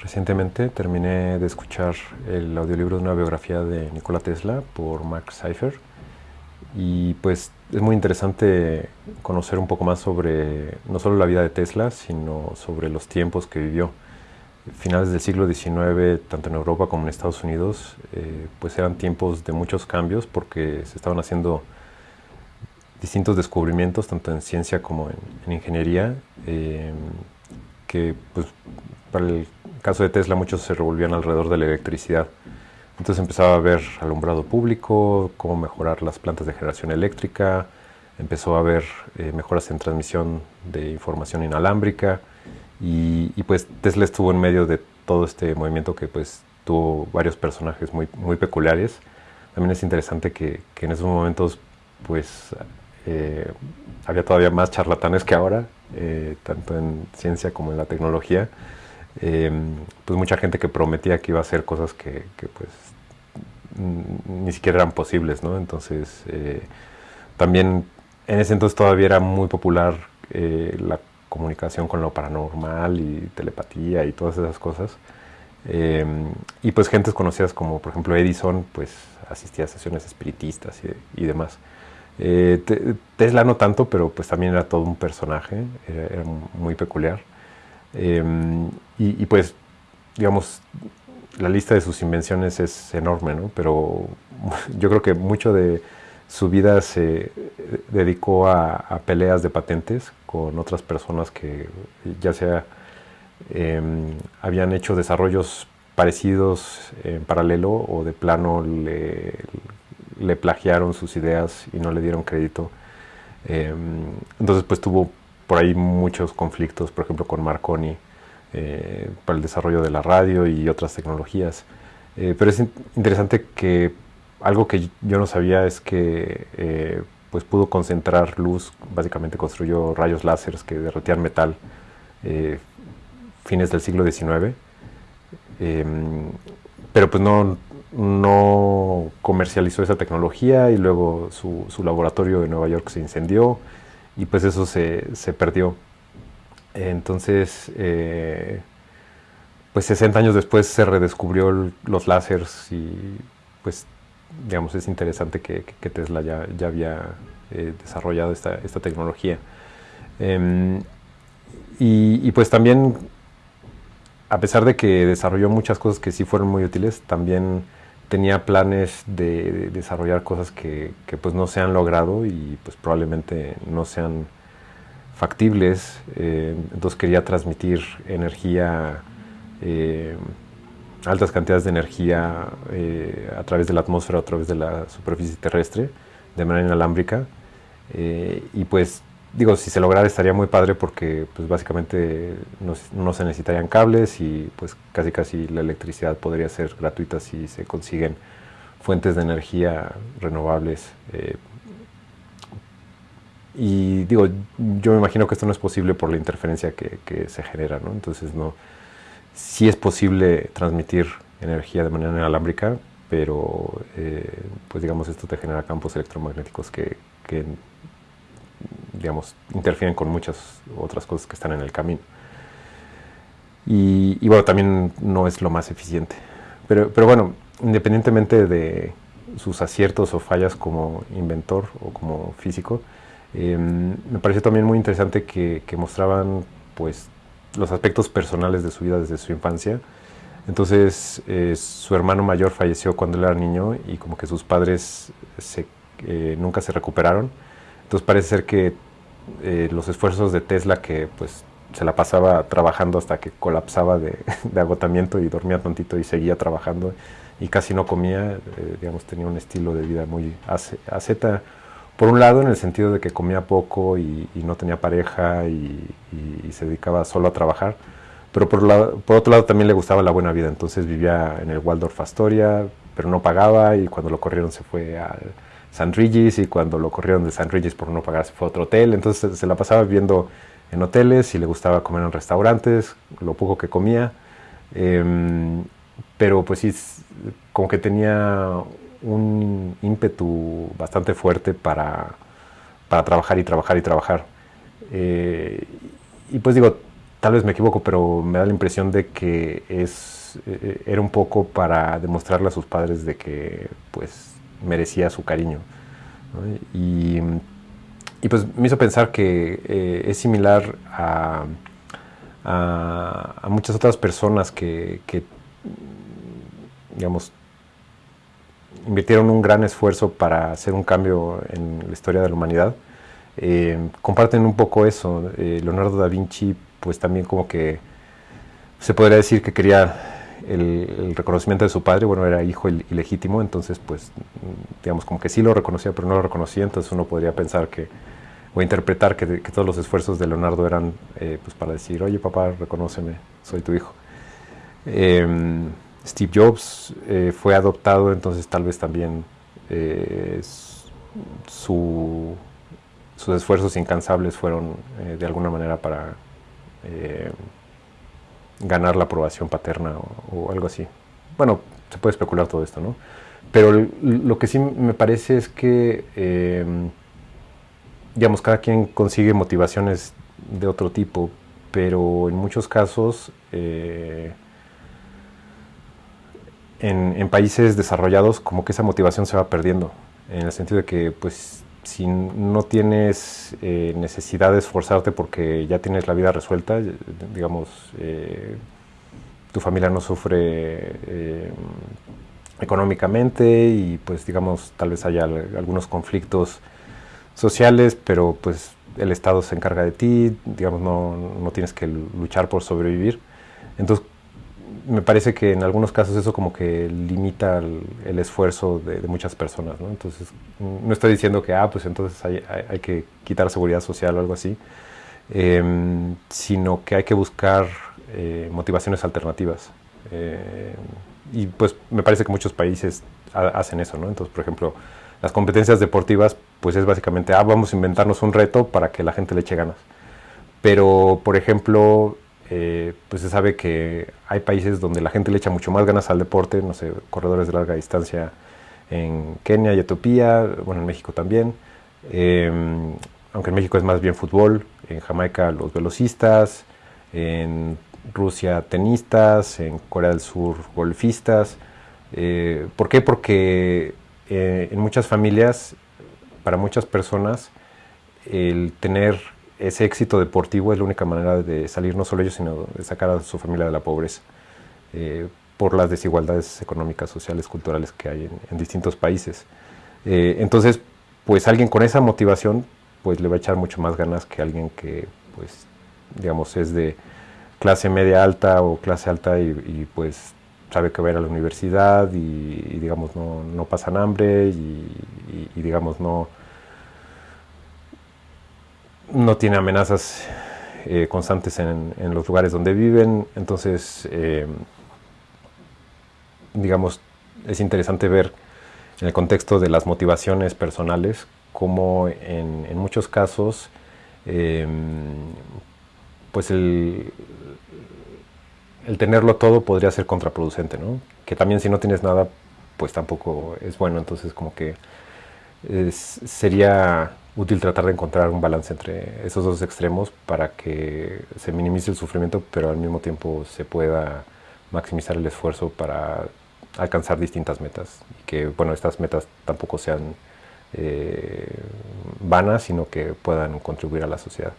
Recientemente terminé de escuchar el audiolibro de una biografía de Nikola Tesla por Mark Seifer y pues es muy interesante conocer un poco más sobre no solo la vida de Tesla, sino sobre los tiempos que vivió. Finales del siglo XIX, tanto en Europa como en Estados Unidos, eh, pues eran tiempos de muchos cambios porque se estaban haciendo distintos descubrimientos, tanto en ciencia como en, ingeniería, eh, que pues, para el caso de Tesla muchos se revolvían alrededor de la electricidad. Entonces empezaba a ver alumbrado público, cómo mejorar las plantas de generación eléctrica, empezó a haber eh, mejoras en transmisión de información inalámbrica y, pues Tesla estuvo en medio de todo este movimiento que pues tuvo varios personajes muy, muy peculiares. También es interesante que, que en esos momentos pues eh, había todavía más charlatanes que ahora, eh, tanto en ciencia como en la tecnología. Eh, pues mucha gente que prometía que iba a hacer cosas que, pues ni siquiera eran posibles, ¿no? Entonces, también en ese entonces todavía era muy popular la comunicación con lo paranormal y telepatía y todas esas cosas. y pues gentes conocidas como, por ejemplo, Edison, pues asistía a sesiones espiritistas y demás. Eh, Tesla no tanto, pero pues también era todo un personaje, era, muy peculiar. Y, pues, digamos, la lista de sus invenciones es enorme, ¿no? Pero yo creo que mucho de su vida se dedicó a, peleas de patentes con otras personas que ya sea em, habían hecho desarrollos parecidos en paralelo o de plano le, le plagiaron sus ideas y no le dieron crédito. Em, entonces pues tuvo por ahí muchos conflictos, por ejemplo con Marconi, eh, para el desarrollo de la radio y otras tecnologías. Eh, pero es interesante que algo que yo no sabía es que eh, pues pudo concentrar luz, básicamente construyó rayos láseres que derretían metal fines del siglo XIX, em, pero pues no, no comercializó esa tecnología y luego su, laboratorio de Nueva York se incendió y pues eso se, perdió. Entonces, eh, pues 60 años después se redescubrió los láseres y pues digamos es interesante que, Tesla ya, ya había eh, desarrollado esta, tecnología. Em, y, pues también, a pesar de que desarrolló muchas cosas que sí fueron muy útiles, también tenía planes de, desarrollar cosas que, pues no se han logrado y pues probablemente no sean factibles. Eh, entonces quería transmitir energía, eh, altas cantidades de energía eh, a través de la atmósfera, a través de la superficie terrestre, de manera inalámbrica. y pues digo, si se lograra estaría muy padre porque pues básicamente no, se necesitarían cables y pues casi casi la electricidad podría ser gratuita si se consiguen fuentes de energía renovables. Y digo, yo me imagino que esto no es posible por la interferencia que, se genera, ¿no? Entonces no, sí es posible transmitir energía de manera inalámbrica, pero eh, pues digamos esto te genera campos electromagnéticos que, digamos, interfieren con muchas otras cosas que están en el camino. Y, bueno, también no es lo más eficiente. Pero, pero bueno, independientemente de sus aciertos o fallas como inventor o como físico, em, me pareció también muy interesante que, mostraban pues los aspectos personales de su vida desde su infancia. Entonces, eh, su hermano mayor falleció cuando él era niño y como que sus padres eh, nunca se recuperaron. Entonces parece ser que eh, los esfuerzos de Tesla, que pues se la pasaba trabajando hasta que colapsaba de, agotamiento y dormía tontito y seguía trabajando y casi no comía, digamos, tenía un estilo de vida muy aseta. Por un lado, en el sentido de que comía poco y, no tenía pareja y, se dedicaba solo a trabajar, pero por, otro lado también le gustaba la buena vida, entonces vivía en el Waldorf Astoria, pero no pagaba y cuando lo corrieron se fue al San Regis y cuando lo corrieron de San Regis por no pagar se fue a otro hotel, entonces se la pasaba viviendo en hoteles y le gustaba comer en restaurantes, lo poco que comía, em, pero pues sí, como que tenía un ímpetu bastante fuerte para, para trabajar y trabajar y trabajar. Eh, y pues digo, tal vez me equivoco, pero me da la impresión de que es, eh, era un poco para demostrarle a sus padres de que pues merecía su cariño. Y, y, pues me hizo pensar que eh, es similar a, a, muchas otras personas que, que, digamos, invirtieron un gran esfuerzo para hacer un cambio en la historia de la humanidad. Eh, comparten un poco eso. Leonardo da Vinci pues también como que se podría decir que quería el, reconocimiento de su padre, bueno, era hijo ilegítimo, entonces pues digamos como que sí lo reconocía, pero no lo reconocía, entonces uno podría pensar que, o interpretar que, todos los esfuerzos de Leonardo eran eh, pues para decir, oye papá, reconóceme, soy tu hijo. Em, Steve Jobs eh, fue adoptado, entonces tal vez también eh, sus esfuerzos incansables fueron de alguna manera para eh, ganar la aprobación paterna o, algo así. Bueno, se puede especular todo esto, ¿no? Pero lo que sí me parece es que, eh, digamos, cada quien consigue motivaciones de otro tipo, pero en muchos casos, eh, en, países desarrollados, como que esa motivación se va perdiendo, en el sentido de que, pues, si no tienes eh, necesidad de esforzarte porque ya tienes la vida resuelta, digamos, eh, tu familia no sufre eh, económicamente y pues digamos, tal vez haya algunos conflictos sociales, pero pues el Estado se encarga de ti, digamos, no, no tienes que luchar por sobrevivir. Entonces, me parece que en algunos casos eso como que limita el, esfuerzo de, muchas personas, ¿no? Entonces, no estoy diciendo que, ah, pues entonces hay, hay, que quitar seguridad social o algo así, em, sino que hay que buscar eh, motivaciones alternativas. Eh, y pues me parece que muchos países hacen eso, ¿no? Entonces, por ejemplo, las competencias deportivas, pues es básicamente, ah, vamos a inventarnos un reto para que la gente le eche ganas. Pero, por ejemplo, eh, pues se sabe que hay países donde la gente le echa mucho más ganas al deporte, no sé, corredores de larga distancia en Kenia y Etiopía, bueno, en México también, em, aunque en México es más bien fútbol, en Jamaica los velocistas, en Rusia tenistas, en Corea del Sur golfistas. Eh, ¿Por qué? Porque eh, en muchas familias, para muchas personas, el tener ese éxito deportivo es la única manera de salir no solo ellos, sino de sacar a su familia de la pobreza, eh, por las desigualdades económicas, sociales, culturales que hay en, distintos países. Eh, entonces, pues alguien con esa motivación, pues le va a echar mucho más ganas que alguien que, pues, digamos, es de clase media alta o clase alta y, pues sabe que va a ir a la universidad y, digamos, no, no, pasan hambre y digamos, no no tiene amenazas eh, constantes en, los lugares donde viven, entonces, eh, digamos, es interesante ver en el contexto de las motivaciones personales cómo en, muchos casos, em, pues el, el tenerlo todo podría ser contraproducente, ¿no? Que también si no tienes nada, pues tampoco es bueno, entonces como que sería útil tratar de encontrar un balance entre esos dos extremos para que se minimice el sufrimiento, pero al mismo tiempo se pueda maximizar el esfuerzo para alcanzar distintas metas y que bueno estas metas tampoco sean eh, vanas, sino que puedan contribuir a la sociedad.